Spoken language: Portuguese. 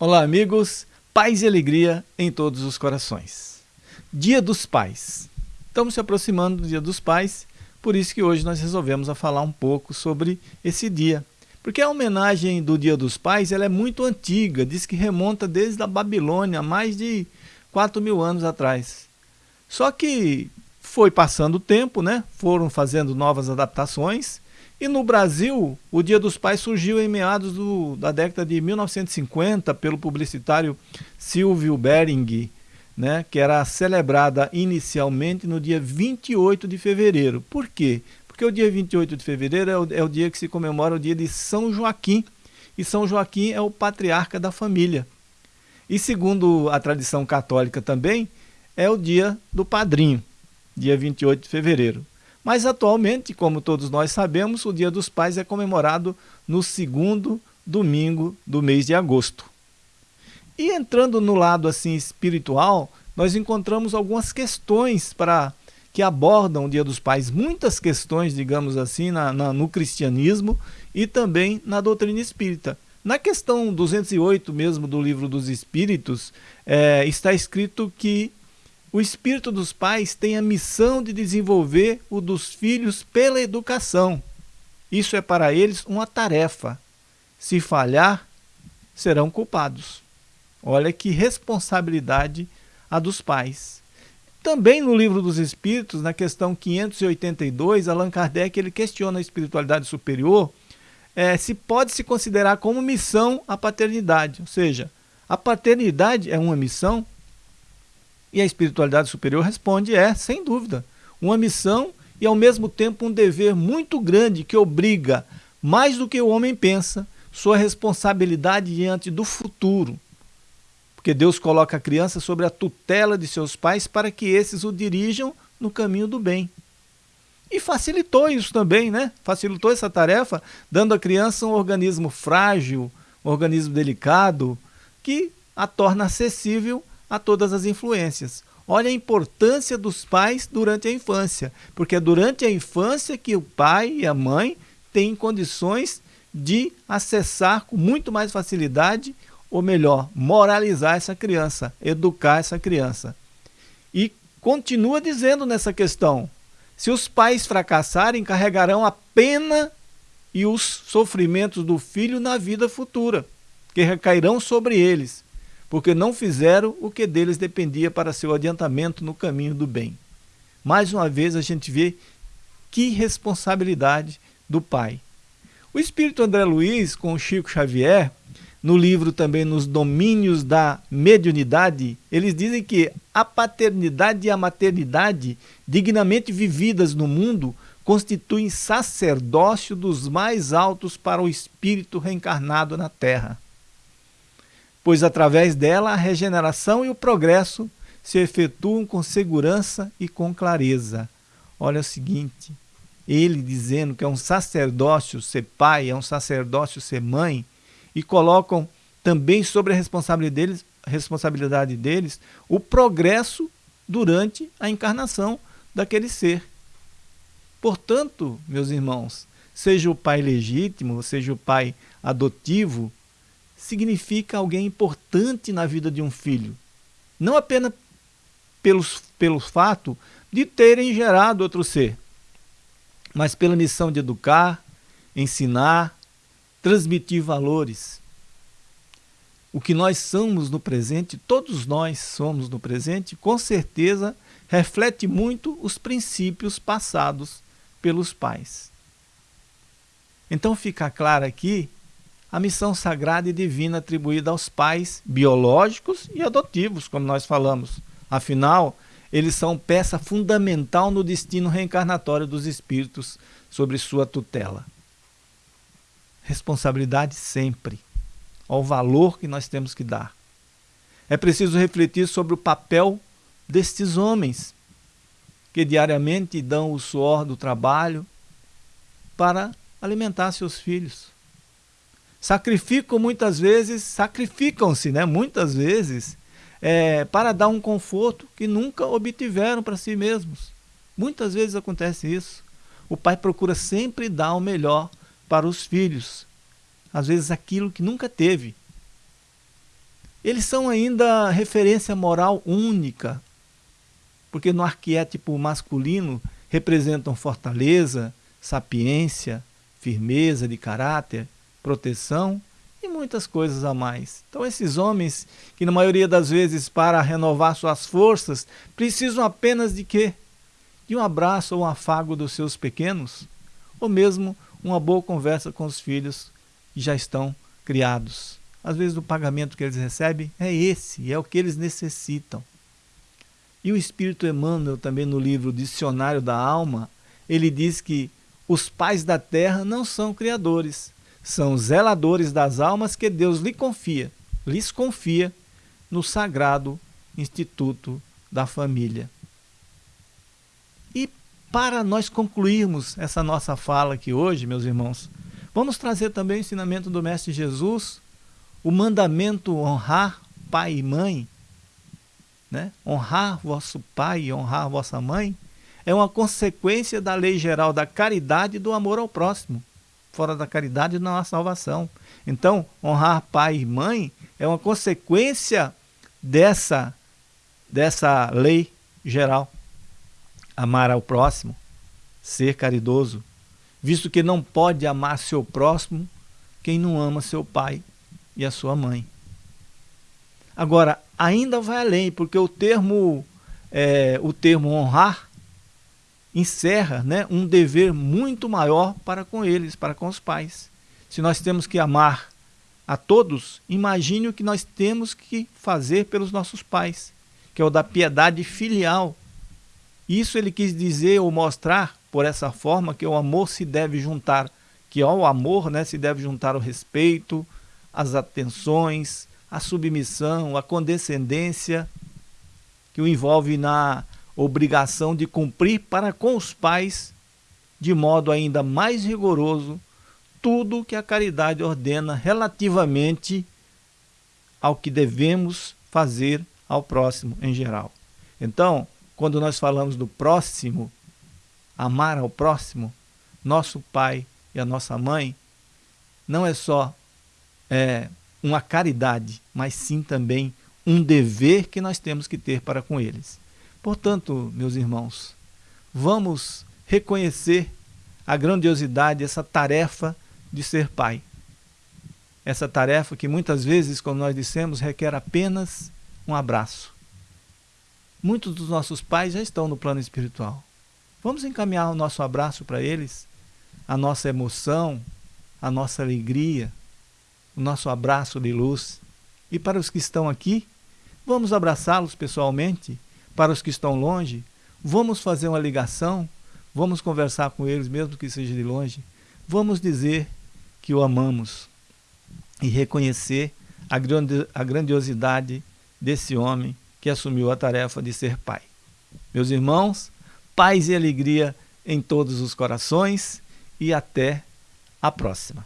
Olá, amigos. Paz e alegria em todos os corações. Dia dos Pais. Estamos se aproximando do Dia dos Pais, por isso que hoje nós resolvemos a falar um pouco sobre esse dia. Porque a homenagem do Dia dos Pais ela é muito antiga, diz que remonta desde a Babilônia, mais de 4 mil anos atrás. Só que foi passando o tempo, né? foram fazendo novas adaptações, e no Brasil, o Dia dos Pais surgiu em meados do, da década de 1950 pelo publicitário Silvio Bering, né, que era celebrada inicialmente no dia 28 de fevereiro. Por quê? Porque o dia 28 de fevereiro é o, é o dia que se comemora o dia de São Joaquim, e São Joaquim é o patriarca da família. E segundo a tradição católica também, é o dia do padrinho, dia 28 de fevereiro. Mas atualmente, como todos nós sabemos, o Dia dos Pais é comemorado no segundo domingo do mês de agosto. E entrando no lado assim espiritual, nós encontramos algumas questões para que abordam o Dia dos Pais, muitas questões, digamos assim, na, na, no cristianismo e também na doutrina espírita. Na questão 208 mesmo do livro dos Espíritos, é, está escrito que o espírito dos pais tem a missão de desenvolver o dos filhos pela educação. Isso é para eles uma tarefa. Se falhar, serão culpados. Olha que responsabilidade a dos pais. Também no livro dos Espíritos, na questão 582, Allan Kardec ele questiona a espiritualidade superior é, se pode se considerar como missão a paternidade. Ou seja, a paternidade é uma missão e a espiritualidade superior responde: é, sem dúvida, uma missão e ao mesmo tempo um dever muito grande que obriga, mais do que o homem pensa, sua responsabilidade diante do futuro. Porque Deus coloca a criança sobre a tutela de seus pais para que esses o dirijam no caminho do bem. E facilitou isso também, né? Facilitou essa tarefa, dando à criança um organismo frágil, um organismo delicado, que a torna acessível a todas as influências. Olha a importância dos pais durante a infância, porque é durante a infância que o pai e a mãe têm condições de acessar com muito mais facilidade, ou melhor, moralizar essa criança, educar essa criança. E continua dizendo nessa questão, se os pais fracassarem, carregarão a pena e os sofrimentos do filho na vida futura, que recairão sobre eles porque não fizeram o que deles dependia para seu adiantamento no caminho do bem. Mais uma vez a gente vê que responsabilidade do pai. O espírito André Luiz, com Chico Xavier, no livro também Nos Domínios da Mediunidade, eles dizem que a paternidade e a maternidade, dignamente vividas no mundo, constituem sacerdócio dos mais altos para o espírito reencarnado na terra pois através dela a regeneração e o progresso se efetuam com segurança e com clareza. Olha o seguinte, ele dizendo que é um sacerdócio ser pai, é um sacerdócio ser mãe, e colocam também sobre a responsabilidade deles, responsabilidade deles o progresso durante a encarnação daquele ser. Portanto, meus irmãos, seja o pai legítimo, seja o pai adotivo, significa alguém importante na vida de um filho. Não apenas pelos, pelo fato de terem gerado outro ser, mas pela missão de educar, ensinar, transmitir valores. O que nós somos no presente, todos nós somos no presente, com certeza reflete muito os princípios passados pelos pais. Então fica claro aqui a missão sagrada e divina atribuída aos pais biológicos e adotivos, como nós falamos. Afinal, eles são peça fundamental no destino reencarnatório dos espíritos sobre sua tutela. Responsabilidade sempre, ao valor que nós temos que dar. É preciso refletir sobre o papel destes homens, que diariamente dão o suor do trabalho para alimentar seus filhos sacrificam muitas vezes, sacrificam-se né, muitas vezes é, para dar um conforto que nunca obtiveram para si mesmos. Muitas vezes acontece isso. O pai procura sempre dar o melhor para os filhos, às vezes aquilo que nunca teve. Eles são ainda referência moral única, porque no arquétipo masculino representam fortaleza, sapiência, firmeza de caráter, proteção e muitas coisas a mais. Então esses homens, que na maioria das vezes para renovar suas forças, precisam apenas de quê? De um abraço ou um afago dos seus pequenos, ou mesmo uma boa conversa com os filhos que já estão criados. Às vezes o pagamento que eles recebem é esse, é o que eles necessitam. E o Espírito Emmanuel, também no livro Dicionário da Alma, ele diz que os pais da terra não são criadores, são zeladores das almas que Deus lhe confia, lhes confia no sagrado instituto da família. E para nós concluirmos essa nossa fala aqui hoje, meus irmãos, vamos trazer também o ensinamento do Mestre Jesus, o mandamento honrar pai e mãe, né? honrar vosso pai e honrar vossa mãe, é uma consequência da lei geral da caridade e do amor ao próximo. Fora da caridade não há salvação. Então, honrar pai e mãe é uma consequência dessa, dessa lei geral. Amar ao próximo, ser caridoso, visto que não pode amar seu próximo quem não ama seu pai e a sua mãe. Agora, ainda vai além, porque o termo, é, o termo honrar encerra né, um dever muito maior para com eles, para com os pais. Se nós temos que amar a todos, imagine o que nós temos que fazer pelos nossos pais, que é o da piedade filial. Isso ele quis dizer ou mostrar por essa forma que o amor se deve juntar, que ao amor né, se deve juntar o respeito, as atenções, a submissão, a condescendência, que o envolve na obrigação de cumprir para com os pais, de modo ainda mais rigoroso, tudo que a caridade ordena relativamente ao que devemos fazer ao próximo em geral. Então, quando nós falamos do próximo, amar ao próximo, nosso pai e a nossa mãe, não é só é, uma caridade, mas sim também um dever que nós temos que ter para com eles. Portanto, meus irmãos, vamos reconhecer a grandiosidade, essa tarefa de ser pai. Essa tarefa que muitas vezes, como nós dissemos, requer apenas um abraço. Muitos dos nossos pais já estão no plano espiritual. Vamos encaminhar o nosso abraço para eles, a nossa emoção, a nossa alegria, o nosso abraço de luz. E para os que estão aqui, vamos abraçá-los pessoalmente para os que estão longe, vamos fazer uma ligação, vamos conversar com eles, mesmo que seja de longe, vamos dizer que o amamos e reconhecer a grandiosidade desse homem que assumiu a tarefa de ser pai. Meus irmãos, paz e alegria em todos os corações e até a próxima.